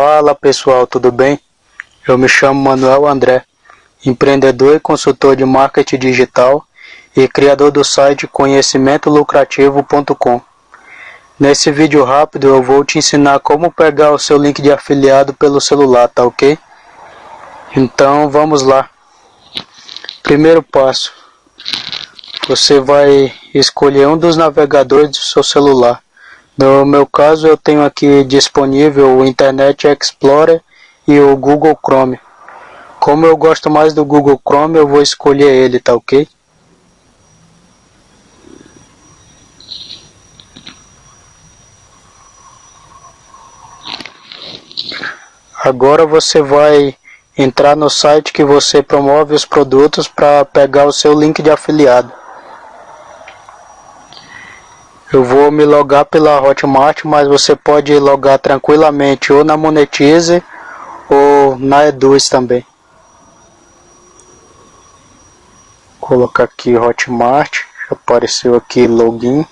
Fala pessoal, tudo bem? Eu me chamo Manuel André, empreendedor e consultor de marketing digital e criador do site conhecimentolucrativo.com. Nesse vídeo rápido eu vou te ensinar como pegar o seu link de afiliado pelo celular, tá ok? Então vamos lá. Primeiro passo. Você vai escolher um dos navegadores do seu celular. No meu caso eu tenho aqui disponível o Internet Explorer e o Google Chrome. Como eu gosto mais do Google Chrome, eu vou escolher ele, tá ok? Agora você vai entrar no site que você promove os produtos para pegar o seu link de afiliado. Eu vou me logar pela Hotmart, mas você pode logar tranquilamente ou na Monetize ou na Eduz também. Vou colocar aqui Hotmart, apareceu aqui login.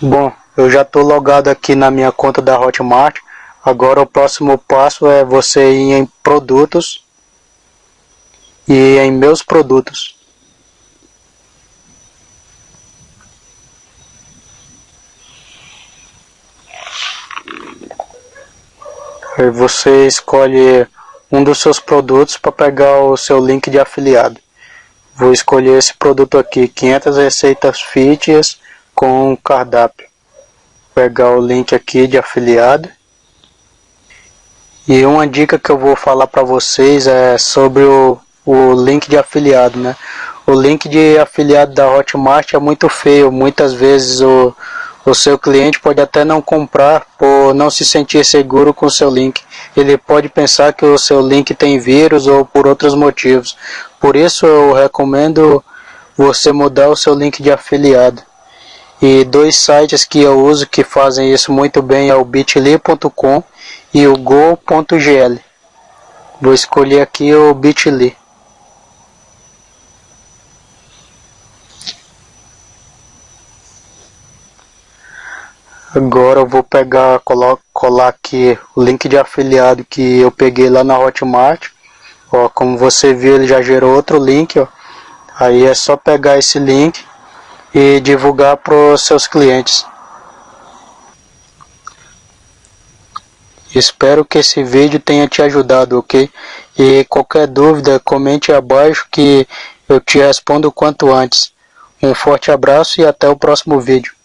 Bom, eu já estou logado aqui na minha conta da Hotmart. Agora o próximo passo é você ir em produtos e em meus produtos. Aí você escolhe um dos seus produtos para pegar o seu link de afiliado. Vou escolher esse produto aqui, 500 receitas fitness com cardápio. Pegar o link aqui de afiliado. E uma dica que eu vou falar para vocês é sobre o, o link de afiliado, né? O link de afiliado da Hotmart é muito feio. Muitas vezes o, o seu cliente pode até não comprar por não se sentir seguro com o seu link. Ele pode pensar que o seu link tem vírus ou por outros motivos. Por isso eu recomendo você mudar o seu link de afiliado. E dois sites que eu uso que fazem isso muito bem é o bit.ly.com e o go.gl. Vou escolher aqui o bit.ly. Agora eu vou pegar, colar, colar aqui o link de afiliado que eu peguei lá na Hotmart. Ó, como você viu, ele já gerou outro link, ó. Aí é só pegar esse link e divulgar para os seus clientes. Espero que esse vídeo tenha te ajudado, ok? E qualquer dúvida, comente abaixo que eu te respondo quanto antes. Um forte abraço e até o próximo vídeo.